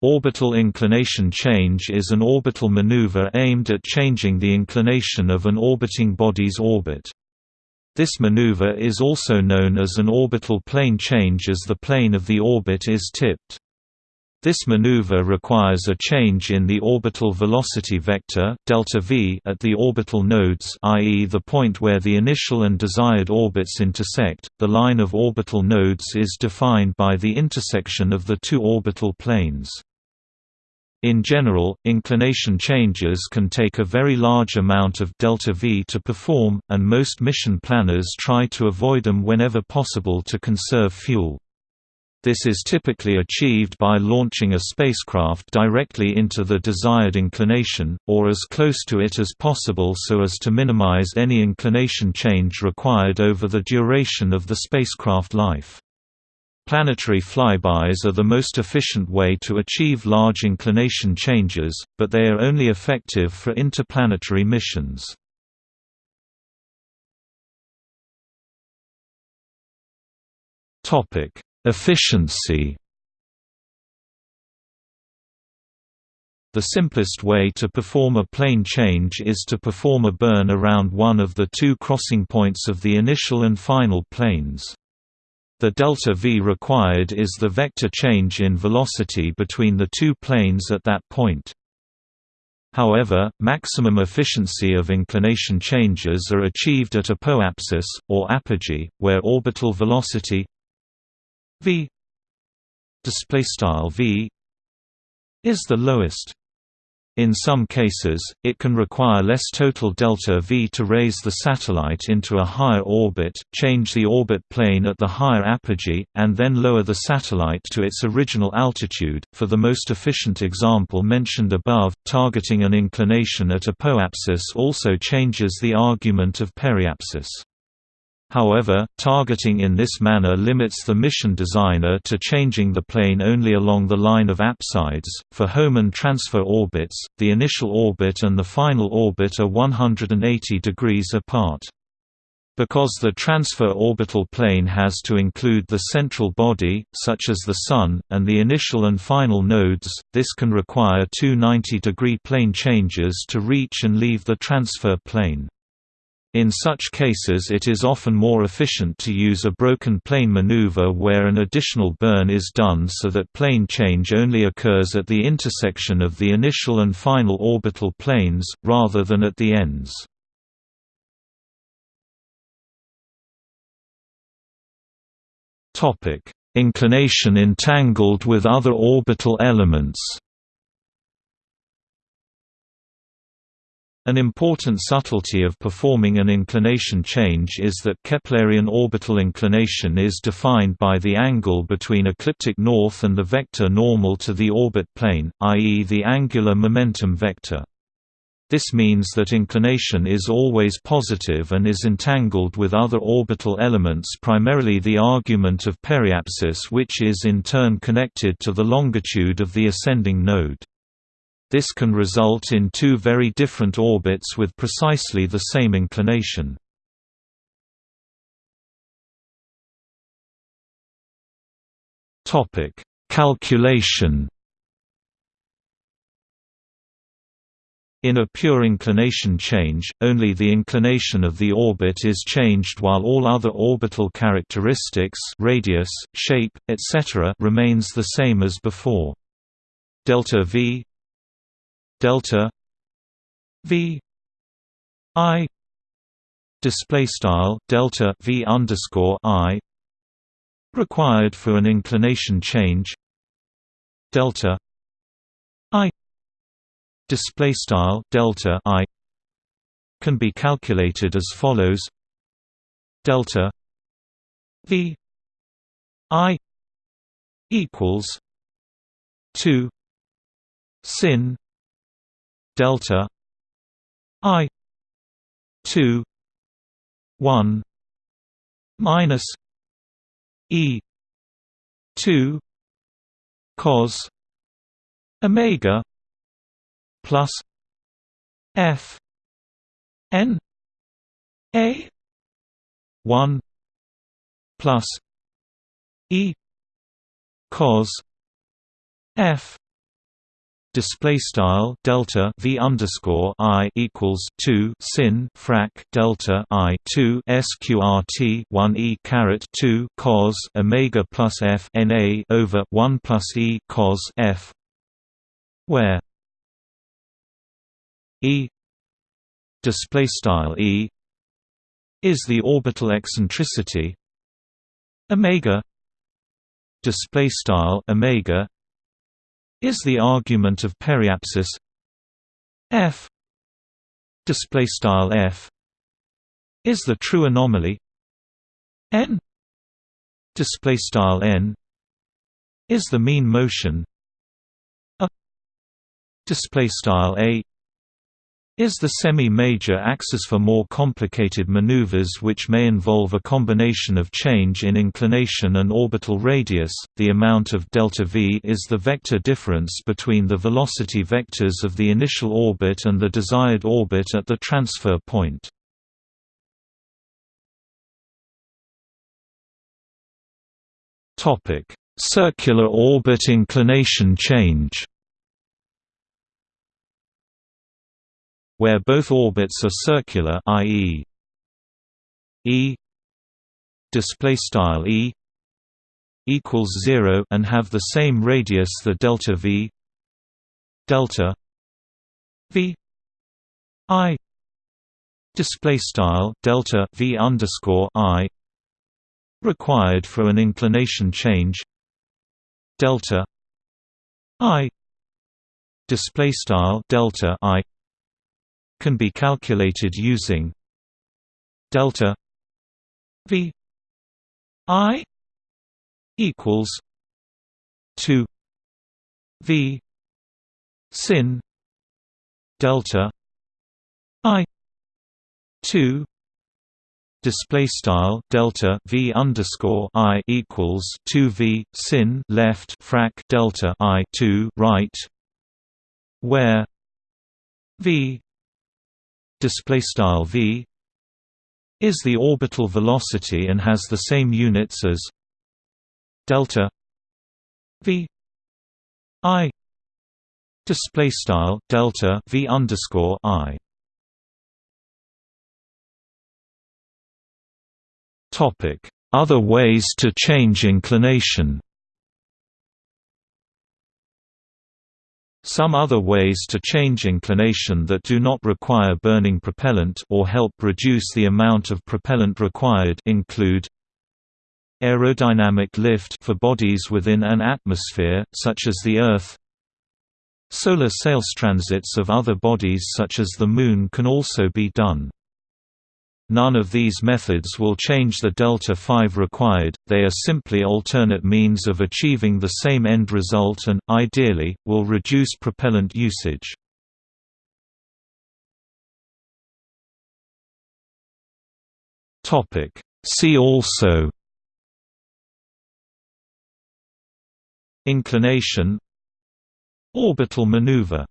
Orbital inclination change is an orbital maneuver aimed at changing the inclination of an orbiting body's orbit. This maneuver is also known as an orbital plane change as the plane of the orbit is tipped. This maneuver requires a change in the orbital velocity vector delta v at the orbital nodes i.e. the point where the initial and desired orbits intersect. The line of orbital nodes is defined by the intersection of the two orbital planes. In general, inclination changes can take a very large amount of delta V to perform, and most mission planners try to avoid them whenever possible to conserve fuel. This is typically achieved by launching a spacecraft directly into the desired inclination, or as close to it as possible so as to minimize any inclination change required over the duration of the spacecraft life. Planetary flybys are the most efficient way to achieve large inclination changes, but they are only effective for interplanetary missions. Efficiency The simplest way to perform a plane change is to perform a burn around one of the two crossing points of the initial and final planes. The delta v required is the vector change in velocity between the two planes at that point. However, maximum efficiency of inclination changes are achieved at a apoapsis, or apogee, where orbital velocity v v is the lowest in some cases, it can require less total delta V to raise the satellite into a higher orbit, change the orbit plane at the higher apogee, and then lower the satellite to its original altitude. For the most efficient example mentioned above, targeting an inclination at apoapsis also changes the argument of periapsis. However, targeting in this manner limits the mission designer to changing the plane only along the line of apsides. For Hohmann transfer orbits, the initial orbit and the final orbit are 180 degrees apart. Because the transfer orbital plane has to include the central body, such as the Sun, and the initial and final nodes, this can require two 90-degree plane changes to reach and leave the transfer plane. In such cases it is often more efficient to use a broken plane maneuver where an additional burn is done so that plane change only occurs at the intersection of the initial and final orbital planes, rather than at the ends. Inclination entangled with other orbital elements An important subtlety of performing an inclination change is that Keplerian orbital inclination is defined by the angle between ecliptic north and the vector normal to the orbit plane, i.e. the angular momentum vector. This means that inclination is always positive and is entangled with other orbital elements primarily the argument of periapsis which is in turn connected to the longitude of the ascending node. This can result in two very different orbits with precisely the same inclination. Topic: Calculation. In a pure inclination change, only the inclination of the orbit is changed while all other orbital characteristics radius, shape, etc. remains the same as before. Delta v delta v i display style delta v underscore i required for an inclination change delta i display style delta i can be calculated as follows. Delta v i equals 2 sin delta i 2 1 minus e 2 cos omega plus f n a 1 plus e cos f display style delta v underscore i equals 2 sin frac delta i 2 sqrt 1 e caret 2 cos omega plus f na over 1 plus e cos f where e display style e is the orbital eccentricity omega display style omega is the argument of periapsis. F display style f is the true anomaly. N display style n is the mean motion. A display style a is the semi-major axis for more complicated maneuvers which may involve a combination of change in inclination and orbital radius. The amount of delta v is the vector difference between the velocity vectors of the initial orbit and the desired orbit at the transfer point. Topic: Circular orbit inclination change. Where both orbits are circular i.e. e display style e equals 0 and have the same radius the delta v delta v i display style delta v underscore i required for an inclination change delta i display style delta i can be calculated using delta v i equals 2 v sin delta i 2 display style delta v underscore i equals 2 v sin left frac delta i 2 right where v display style v is the orbital velocity and has the same units as delta v i. Display style delta v underscore i. Topic. Other ways to change inclination Some other ways to change inclination that do not require burning propellant or help reduce the amount of propellant required include aerodynamic lift for bodies within an atmosphere, such as the Earth. Solar sail transits of other bodies such as the Moon can also be done. None of these methods will change the delta 5 required, they are simply alternate means of achieving the same end result and, ideally, will reduce propellant usage. See also Inclination Orbital maneuver